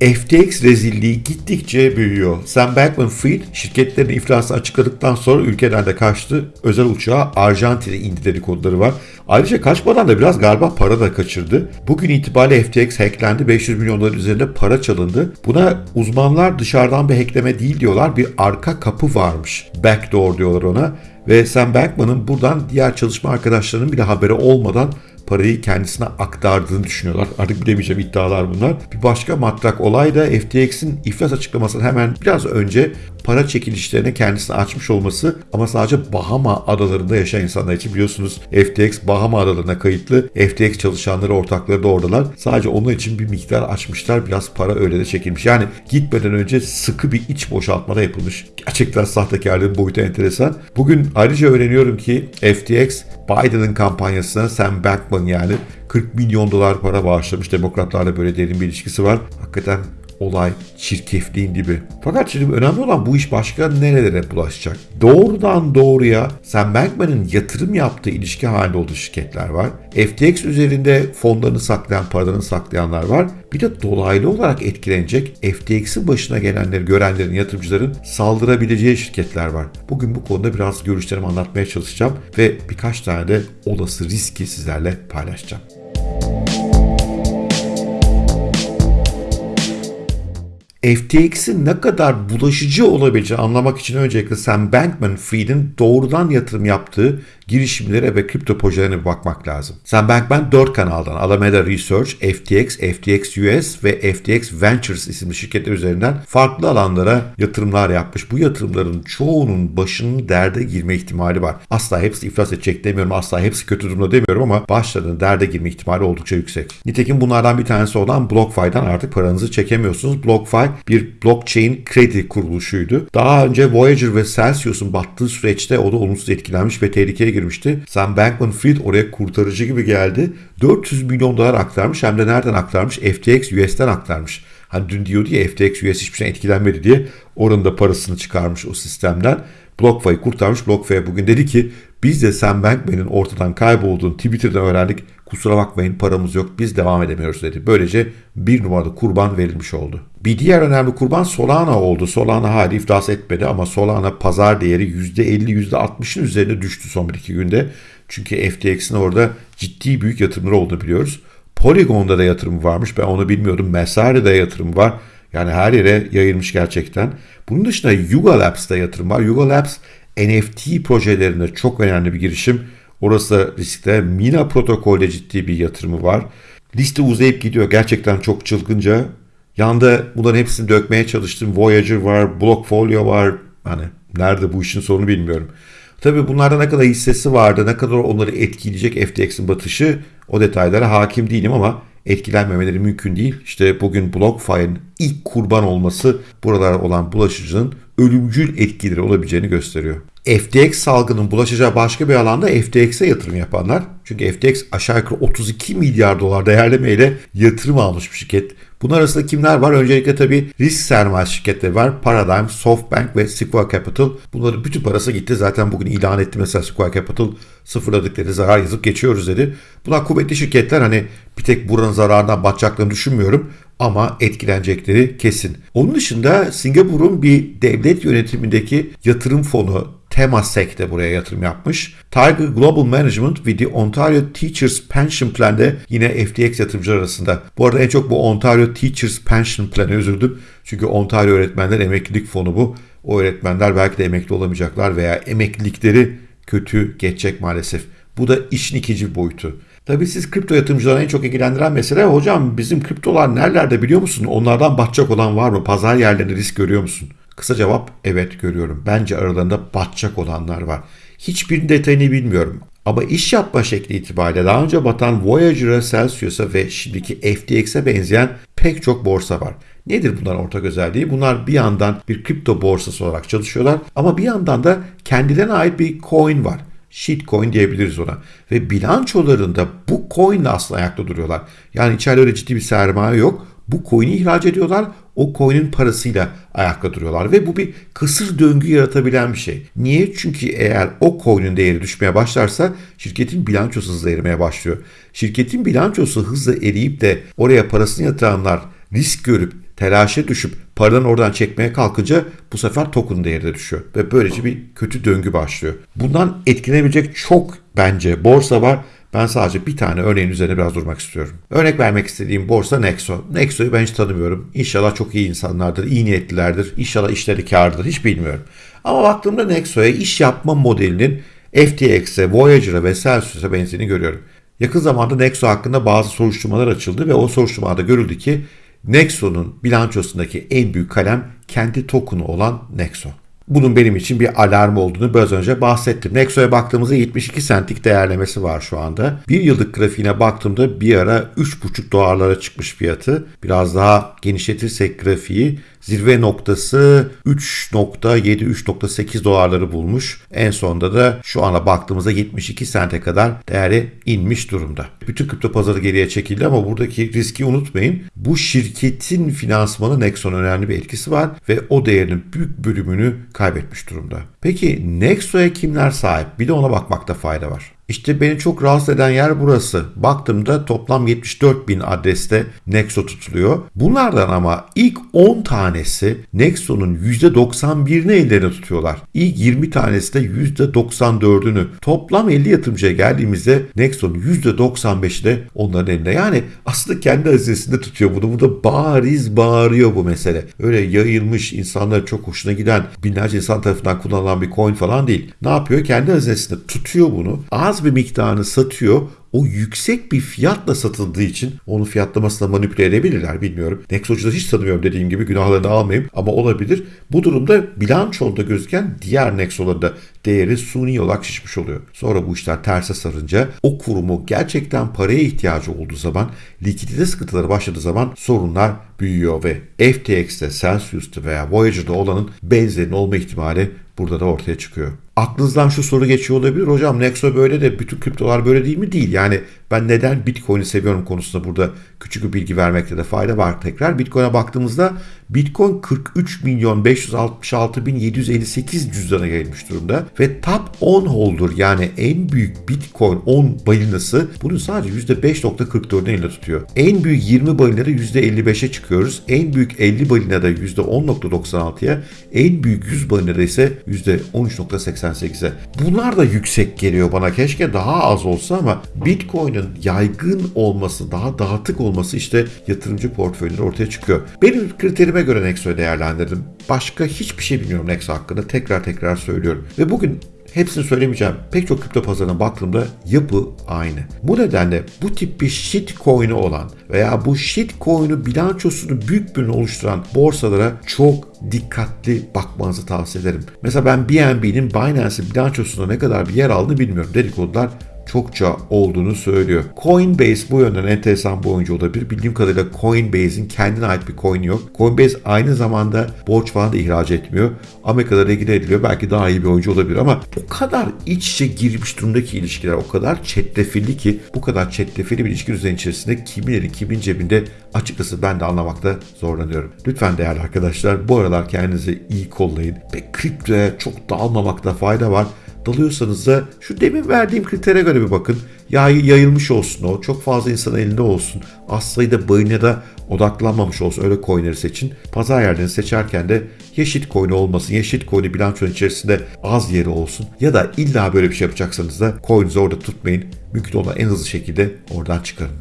FTX rezilliği gittikçe büyüyor. Sam Bankman-Fried şirketlerin iflasını açıkladıktan sonra ülkeden de kaçtı. Özel uçağa Arjantin'e indi dedikoduları var. Ayrıca kaçmadan da biraz galiba para da kaçırdı. Bugün itibariyle FTX hacklendi. 500 milyon dolar üzerinde para çalındı. Buna uzmanlar dışarıdan bir hackleme değil diyorlar. Bir arka kapı varmış. Backdoor diyorlar ona. Ve Sam Bankman'ın buradan diğer çalışma arkadaşlarının bile haberi olmadan parayı kendisine aktardığını düşünüyorlar. Artık bilemeyeceğim iddialar bunlar. Bir başka matrak olay da FTX'in iflas açıklamasının hemen biraz önce para çekilişlerine kendisini açmış olması ama sadece Bahama adalarında yaşayan insanlar için biliyorsunuz FTX Bahama adalarına kayıtlı. FTX çalışanları ortakları da oradalar. Sadece onun için bir miktar açmışlar. Biraz para öyle de çekilmiş. Yani gitmeden önce sıkı bir iç boşaltmada yapılmış. Gerçekten sahtekarlığın boyutu enteresan. Bugün ayrıca öğreniyorum ki FTX Biden'ın kampanyasına Sam Bankman yani 40 milyon dolar para bağışlamış. Demokratlarla böyle derin bir ilişkisi var. Hakikaten olay çirkefliğin gibi. Fakat şimdi önemli olan bu iş başka nerelere bulaşacak? Doğrudan doğruya Sam Bankman'ın yatırım yaptığı ilişki halinde olduğu şirketler var. FTX üzerinde fonlarını saklayan, paralarını saklayanlar var. Bir de dolaylı olarak etkilenecek FTX'in başına gelenleri görenlerin, yatırımcıların saldırabileceği şirketler var. Bugün bu konuda biraz görüşlerimi anlatmaya çalışacağım ve birkaç tane de olası riski sizlerle paylaşacağım. FTX'in ne kadar bulaşıcı olabileceğini anlamak için öncelikle Sam Bankman-Fried'in doğrudan yatırım yaptığı girişimlere ve kripto projelerine bakmak lazım. Sam Bankman 4 kanaldan Alameda Research, FTX, FTX US ve FTX Ventures isimli şirketler üzerinden farklı alanlara yatırımlar yapmış. Bu yatırımların çoğunun başının derde girme ihtimali var. Asla hepsi iflas edecek demiyorum, asla hepsi kötü durumda demiyorum ama başlarının derde girme ihtimali oldukça yüksek. Nitekim bunlardan bir tanesi olan BlockFi'den artık paranızı çekemiyorsunuz. BlockFi bir blockchain kredi kuruluşuydu. Daha önce Voyager ve Celsius'un battığı süreçte o da olumsuz etkilenmiş ve tehlikeye girmişti. Sam Bankman-Fried oraya kurtarıcı gibi geldi. 400 milyon dolar aktarmış hem de nereden aktarmış? FTX US'ten aktarmış. Hani dün diyordu ya FTX US hiçbir şey etkilenmedi diye oranın da parasını çıkarmış o sistemden. BlockFi'yi kurtarmış. BlockFi bugün dedi ki biz de Sam Bankman'ın ortadan kaybolduğunu Twitter'dan öğrendik. Kusura bakmayın paramız yok biz devam edemiyoruz dedi. Böylece bir numaralı kurban verilmiş oldu. Bir diğer önemli kurban Solana oldu. Solana hali iflas etmedi ama Solana pazar değeri %50 %60'ın üzerine düştü son 1-2 günde. Çünkü FTX'in orada ciddi büyük yatırımları olduğunu biliyoruz. Polygon'da da yatırım varmış ben onu bilmiyordum. Mesare'de yatırım var. Yani her yere yayılmış gerçekten. Bunun dışında Yuga Labs'da yatırım var. Yuga Labs NFT projelerinde çok önemli bir girişim. Orası da riskte. Mina protokolde ciddi bir yatırımı var. Liste uzayıp gidiyor. Gerçekten çok çılgınca. Yanda bunların hepsini dökmeye çalıştım. Voyager var, Blockfolio var. Hani nerede bu işin sonu bilmiyorum. Tabii bunlarda ne kadar hissesi vardı, ne kadar onları etkileyecek FTX'in batışı o detaylara hakim değilim ama etkilenmemeleri mümkün değil. İşte bugün BlockFi'nin ilk kurban olması buralara olan bulaşıcının ölümcül etkileri olabileceğini gösteriyor. FTX salgının bulaşacağı başka bir alanda FTX'e yatırım yapanlar. Çünkü FTX aşağı yukarı 32 milyar dolar değerlemeyle yatırım almış bir şirket. Bunun arasında kimler var? Öncelikle tabii risk sermaye şirketleri var. Paradigm, SoftBank ve Sequoia Capital. Bunların bütün parası gitti. Zaten bugün ilan etti mesela Sequoia Capital sıfırladıkları zarar yazıp geçiyoruz dedi. Bunlar kuvvetli şirketler hani bir tek buranın zararından batacaklarını düşünmüyorum ama etkilenecekleri kesin. Onun dışında Singapur'un bir devlet yönetimindeki yatırım fonu Temasek de buraya yatırım yapmış. Tiger Global Management ve The Ontario Teachers Pension Plan de yine FTX yatırımcılar arasında. Bu arada en çok bu Ontario Teachers Pension Plan'e üzüldüm. Çünkü Ontario Öğretmenler Emeklilik Fonu bu. O öğretmenler belki de emekli olamayacaklar veya emeklilikleri kötü geçecek maalesef. Bu da işin ikinci boyutu. Tabii siz kripto yatırımcılarını en çok ilgilendiren mesele hocam bizim kriptolar nerelerde biliyor musun? Onlardan batacak olan var mı? Pazar yerlerinde risk görüyor musun? Kısa cevap evet görüyorum. Bence aralarında batacak olanlar var. Hiçbir detayını bilmiyorum. Ama iş yapma şekli itibariyle daha önce batan Voyager'a, Celsius'a ve şimdiki FTX'e benzeyen pek çok borsa var. Nedir bunların ortak özelliği? Bunlar bir yandan bir kripto borsası olarak çalışıyorlar ama bir yandan da kendilerine ait bir coin var. Shitcoin diyebiliriz ona. Ve bilançolarında bu coinle aslında ayakta duruyorlar. Yani içeride öyle ciddi bir sermaye yok. Bu coin'i ihraç ediyorlar. O coin'in parasıyla ayakta duruyorlar. Ve bu bir kısır döngü yaratabilen bir şey. Niye? Çünkü eğer o coin'in değeri düşmeye başlarsa şirketin bilançosu hızla erimeye başlıyor. Şirketin bilançosu hızla eriyip de oraya parasını yatıranlar risk görüp telaşe düşüp paradan oradan çekmeye kalkınca bu sefer token değeri de düşüyor. Ve böylece bir kötü döngü başlıyor. Bundan etkilenebilecek çok bence borsa var. Ben sadece bir tane örneğin üzerine biraz durmak istiyorum. Örnek vermek istediğim borsa Nexo. Nexo'yu ben hiç tanımıyorum. İnşallah çok iyi insanlardır, iyi niyetlilerdir. İnşallah işleri kârdır, hiç bilmiyorum. Ama baktığımda Nexo'ya iş yapma modelinin FTX'e, Voyager'a ve Celsius'a benzediğini görüyorum. Yakın zamanda Nexo hakkında bazı soruşturmalar açıldı ve o soruşturmada görüldü ki Nexo'nun bilançosundaki en büyük kalem kendi token'u olan Nexo. Bunun benim için bir alarm olduğunu biraz önce bahsettim. Nexo'ya baktığımızda 72 centlik değerlemesi var şu anda. Bir yıllık grafiğine baktığımda bir ara 3,5 dolarlara çıkmış fiyatı. Biraz daha genişletirsek grafiği zirve noktası 3.7-3.8 dolarları bulmuş. En sonunda da şu ana baktığımızda 72 sente kadar değeri inmiş durumda. Bütün kripto pazarı geriye çekildi ama buradaki riski unutmayın. Bu şirketin finansmanı Nexon önemli bir etkisi var ve o değerinin büyük bölümünü kaybetmiş durumda. Peki Nexo'ya kimler sahip? Bir de ona bakmakta fayda var. İşte beni çok rahatsız eden yer burası. Baktığımda toplam 74 bin adreste Nexo tutuluyor. Bunlardan ama ilk 10 tanesi Nexo'nun %91'ini ellerine tutuyorlar. İlk 20 tanesi de %94'ünü. Toplam 50 yatırımcıya geldiğimizde Nexo'nun %95'i de onların elinde. Yani aslında kendi hazinesinde tutuyor bunu. Bu da bariz bağırıyor bu mesele. Öyle yayılmış insanlara çok hoşuna giden binlerce insan tarafından kullanılan bir coin falan değil. Ne yapıyor? Kendi hazinesinde tutuyor bunu. Az bir miktarını satıyor o yüksek bir fiyatla satıldığı için onu fiyatlamasına manipüle edebilirler bilmiyorum. Nexo'cu da hiç tanımıyorum dediğim gibi günahlarını almayayım ama olabilir. Bu durumda bilançoda gözüken diğer Nexo'ların da değeri suni olarak şişmiş oluyor. Sonra bu işler terse sarınca o kurumu gerçekten paraya ihtiyacı olduğu zaman likidite sıkıntıları başladığı zaman sorunlar büyüyor ve FTX'te, Celsius'ta veya Voyager'da olanın benzerinin olma ihtimali burada da ortaya çıkıyor. Aklınızdan şu soru geçiyor olabilir. Hocam Nexo böyle de bütün kriptolar böyle değil mi? Değil. Yani ben neden Bitcoin'i seviyorum konusunda burada küçük bir bilgi vermekte de fayda var tekrar. Bitcoin'e baktığımızda Bitcoin 43 milyon 566 bin 758 cüzdana gelmiş durumda ve top 10 holder yani en büyük Bitcoin 10 balinası bunun sadece %5.44'ünü elinde tutuyor. En büyük 20 balinada %55'e çıkıyoruz. En büyük 50 balinada %10.96'ya, en büyük 100 balinada ise %13.88'e. Bunlar da yüksek geliyor bana. Keşke daha az olsa ama Bitcoin'in yaygın olması, daha dağıtık olması işte yatırımcı portföyleri ortaya çıkıyor. Benim kriterime göre Nexo'yu değerlendirdim. Başka hiçbir şey bilmiyorum Nexo hakkında. Tekrar tekrar söylüyorum. Ve bugün Hepsini söylemeyeceğim. Pek çok kripto pazarına baktığımda yapı aynı. Bu nedenle bu tip bir shitcoin'i olan veya bu shitcoin'u bilançosunu büyük bir oluşturan borsalara çok dikkatli bakmanızı tavsiye ederim. Mesela ben BNB'nin Binance'in bilançosunda ne kadar bir yer aldığını bilmiyorum. Dedikodular çokça olduğunu söylüyor. Coinbase bu yönden enteresan bir oyuncu olabilir. Bildiğim kadarıyla Coinbase'in kendine ait bir coin yok. Coinbase aynı zamanda borç falan da ihraç etmiyor. Amerika'da regüle ediliyor. Belki daha iyi bir oyuncu olabilir ama o kadar iç içe girmiş durumdaki ilişkiler o kadar çetrefilli ki bu kadar çetrefilli bir ilişki düzeni içerisinde kimin kimin cebinde açıkçası ben de anlamakta zorlanıyorum. Lütfen değerli arkadaşlar bu aralar kendinizi iyi kollayın ve kriptoya çok dalmamakta fayda var dalıyorsanız da şu demin verdiğim kritere göre bir bakın. Yay, yayılmış olsun o. Çok fazla insan elinde olsun. Az sayıda bayına da odaklanmamış olsun. Öyle coinleri seçin. Pazar yerlerini seçerken de ya shitcoin olmasın ya shitcoin'i bilançonun içerisinde az yeri olsun. Ya da illa böyle bir şey yapacaksanız da coin'inizi orada tutmayın. Mümkün olan en hızlı şekilde oradan çıkarın.